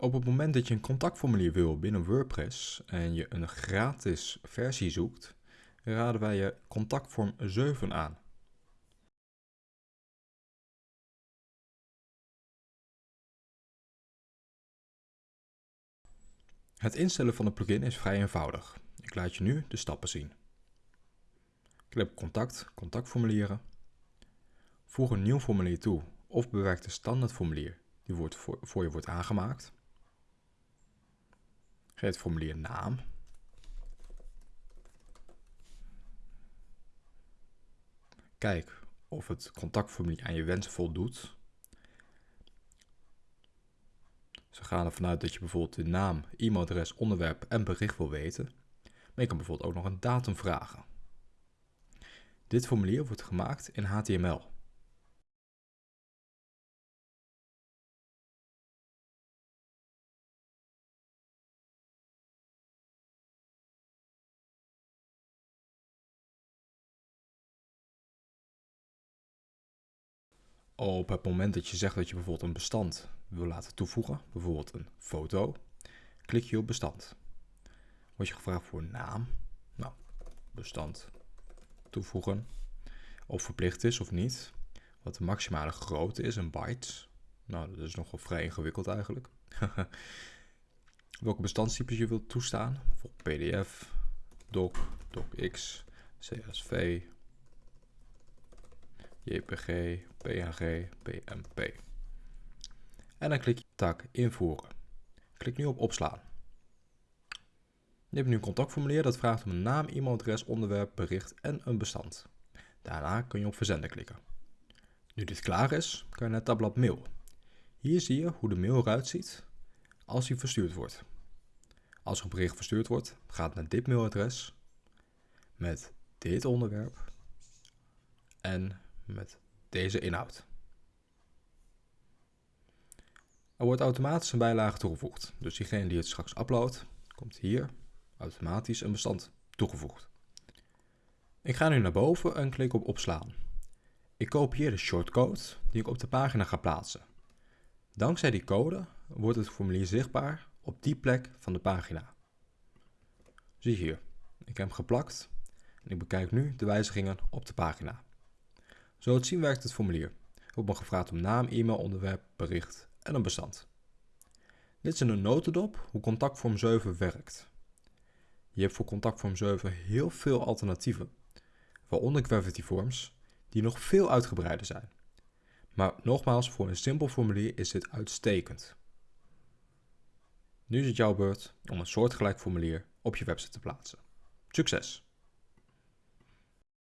Op het moment dat je een contactformulier wil binnen WordPress en je een gratis versie zoekt, raden wij je contactvorm 7 aan. Het instellen van de plugin is vrij eenvoudig. Ik laat je nu de stappen zien. Klik op contact, contactformulieren. Voeg een nieuw formulier toe of bewerk de standaardformulier die voor je wordt aangemaakt. Geef het formulier naam. Kijk of het contactformulier aan je wensen voldoet. Ze gaan ervan uit dat je bijvoorbeeld de naam, e-mailadres, onderwerp en bericht wil weten. Maar je kan bijvoorbeeld ook nog een datum vragen. Dit formulier wordt gemaakt in HTML. Op het moment dat je zegt dat je bijvoorbeeld een bestand wil laten toevoegen, bijvoorbeeld een foto, klik je op bestand. Word je gevraagd voor naam, nou, bestand toevoegen, of verplicht is of niet. Wat de maximale grootte is, een bytes. Nou, dat is nogal vrij ingewikkeld eigenlijk. Welke bestandstypes je wilt toestaan, bijvoorbeeld PDF, doc, docx, csv, JPG, PNG, PMP. En dan klik je tak invoeren. Klik nu op opslaan. Je hebt nu een contactformulier dat vraagt om een naam, e-mailadres, onderwerp, bericht en een bestand. Daarna kun je op verzenden klikken. Nu dit klaar is, kan je naar het tabblad mail. Hier zie je hoe de mail eruit ziet als hij verstuurd wordt. Als er een bericht verstuurd wordt, gaat het naar dit mailadres met dit onderwerp en met deze inhoud. Er wordt automatisch een bijlage toegevoegd, dus diegene die het straks uploadt, komt hier automatisch een bestand toegevoegd. Ik ga nu naar boven en klik op opslaan. Ik kopieer de shortcode die ik op de pagina ga plaatsen. Dankzij die code wordt het formulier zichtbaar op die plek van de pagina. Zie hier, ik heb hem geplakt en ik bekijk nu de wijzigingen op de pagina. Zo het zien werkt het formulier. Ik me gevraagd om naam, e-mail, onderwerp, bericht en een bestand. Dit is een notendop hoe contactvorm 7 werkt. Je hebt voor contactvorm 7 heel veel alternatieven, waaronder Gravity Forms, die nog veel uitgebreider zijn. Maar nogmaals, voor een simpel formulier is dit uitstekend. Nu is het jouw beurt om een soortgelijk formulier op je website te plaatsen. Succes!